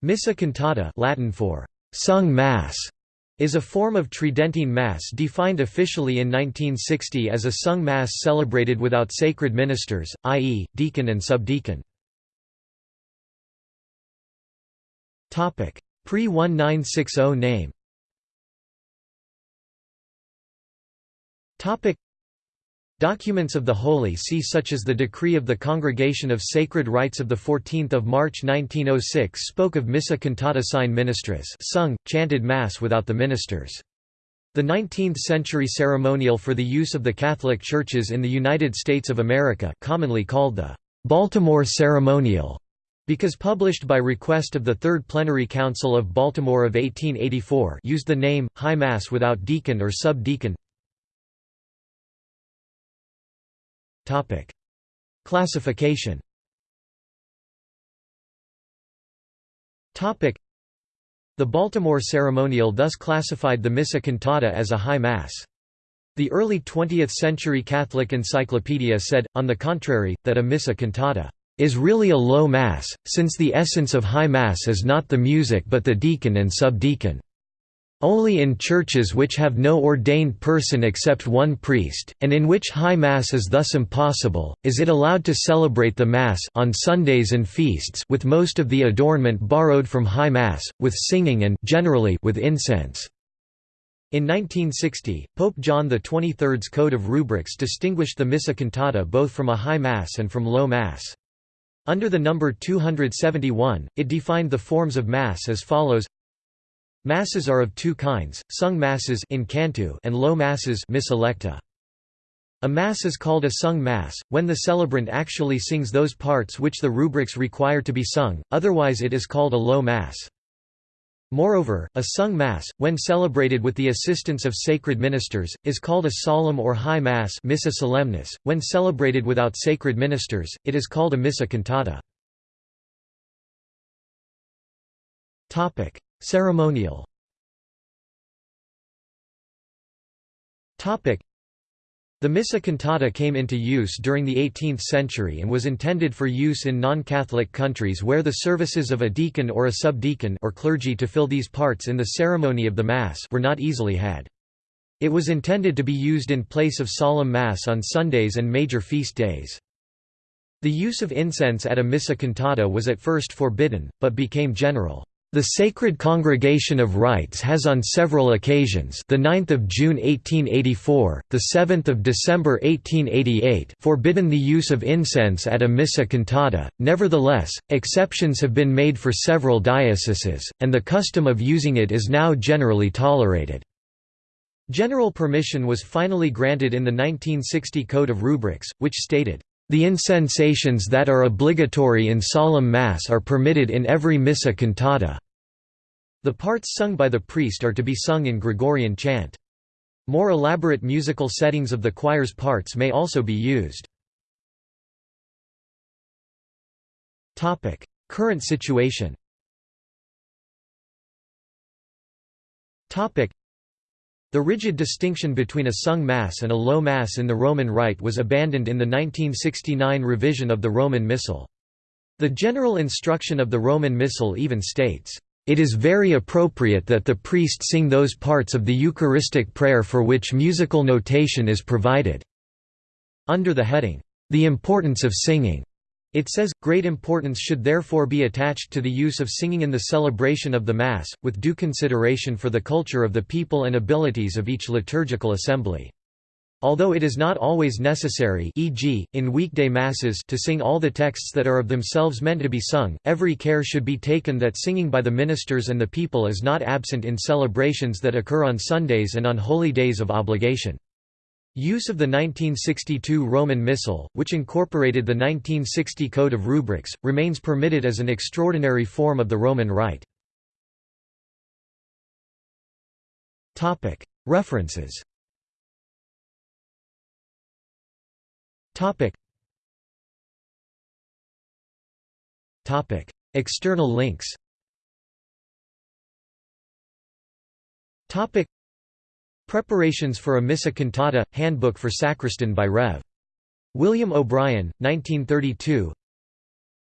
Missa cantata Latin for «sung Mass» is a form of Tridentine Mass defined officially in 1960 as a sung Mass celebrated without sacred ministers, i.e., deacon and subdeacon. Pre-1960 name Documents of the Holy See such as the Decree of the Congregation of Sacred Rites of 14 March 1906 spoke of Missa cantata sine ministris sung, chanted Mass without the ministers. The 19th-century ceremonial for the use of the Catholic churches in the United States of America commonly called the Baltimore Ceremonial because published by request of the Third Plenary Council of Baltimore of 1884 used the name, High Mass without deacon or subdeacon Topic: Classification. Topic: The Baltimore Ceremonial thus classified the Missa cantata as a high mass. The early 20th-century Catholic Encyclopedia said, on the contrary, that a Missa cantata is really a low mass, since the essence of high mass is not the music but the deacon and subdeacon. Only in churches which have no ordained person except one priest, and in which High Mass is thus impossible, is it allowed to celebrate the Mass on Sundays and feasts with most of the adornment borrowed from High Mass, with singing and generally with incense. In 1960, Pope John XXIII's Code of Rubrics distinguished the Missa cantata both from a High Mass and from Low Mass. Under the number 271, it defined the forms of Mass as follows Masses are of two kinds, sung masses in cantu and low masses missa lecta. A mass is called a sung mass, when the celebrant actually sings those parts which the rubrics require to be sung, otherwise it is called a low mass. Moreover, a sung mass, when celebrated with the assistance of sacred ministers, is called a solemn or high mass missa solemnis. when celebrated without sacred ministers, it is called a missa cantata. Ceremonial the Missa cantata came into use during the 18th century and was intended for use in non-Catholic countries where the services of a deacon or a subdeacon or clergy to fill these parts in the ceremony of the Mass were not easily had. It was intended to be used in place of solemn Mass on Sundays and major feast days. The use of incense at a Missa cantata was at first forbidden, but became general. The Sacred Congregation of Rites has on several occasions the 9th of June 1884, the 7th of December 1888 forbidden the use of incense at a missa cantata, nevertheless, exceptions have been made for several dioceses, and the custom of using it is now generally tolerated. General permission was finally granted in the 1960 Code of Rubrics, which stated, the incensations that are obligatory in solemn Mass are permitted in every Missa cantata. The parts sung by the priest are to be sung in Gregorian chant. More elaborate musical settings of the choir's parts may also be used. Current situation the rigid distinction between a sung Mass and a low Mass in the Roman Rite was abandoned in the 1969 revision of the Roman Missal. The general instruction of the Roman Missal even states, "...it is very appropriate that the priest sing those parts of the Eucharistic prayer for which musical notation is provided." Under the heading, "...the importance of singing," It says, great importance should therefore be attached to the use of singing in the celebration of the Mass, with due consideration for the culture of the people and abilities of each liturgical assembly. Although it is not always necessary e.g., in weekday masses to sing all the texts that are of themselves meant to be sung, every care should be taken that singing by the ministers and the people is not absent in celebrations that occur on Sundays and on holy days of obligation. Use of the 1962 Roman Missal, which incorporated the 1960 Code of Rubrics, remains permitted as an extraordinary form of the Roman Rite. References. External links Preparations for a Missa Cantata – Handbook for Sacristan by Rev. William O'Brien, 1932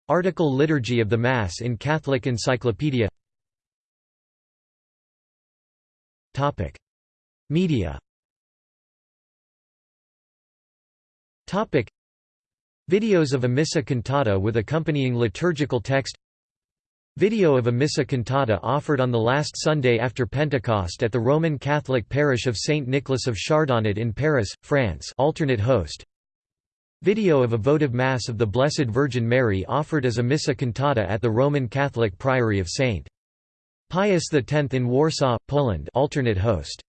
Article Liturgy of the Mass in Catholic Encyclopedia. Media. Videos of a Missa cantata with accompanying liturgical text Video of a Missa cantata offered on the last Sunday after Pentecost at the Roman Catholic parish of Saint Nicholas of Chardonnet in Paris, France alternate host Video of a votive Mass of the Blessed Virgin Mary offered as a Missa cantata at the Roman Catholic Priory of St. Pius X in Warsaw, Poland alternate host